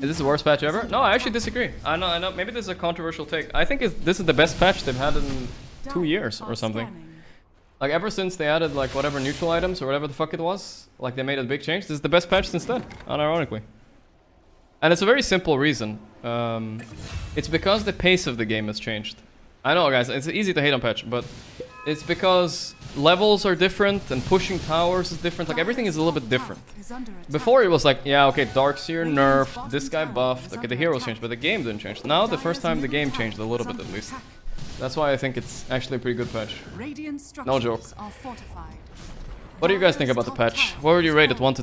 Is this the worst patch ever? No, I actually disagree. I know, I know. Maybe this is a controversial take. I think this is the best patch they've had in two years or something. Like ever since they added like whatever neutral items or whatever the fuck it was, like they made a big change. This is the best patch since then, unironically. And it's a very simple reason. Um, it's because the pace of the game has changed. I know, guys, it's easy to hate on patch, but it's because levels are different and pushing towers is different. Like everything is a little bit different. Before it was like, yeah, okay, Darkseer nerfed, this guy buffed, okay, the heroes changed, but the game didn't change. Now, the first time the game changed a little bit at least. That's why I think it's actually a pretty good patch. No joke. What do you guys think about the patch? What would you rate it 1 to 10?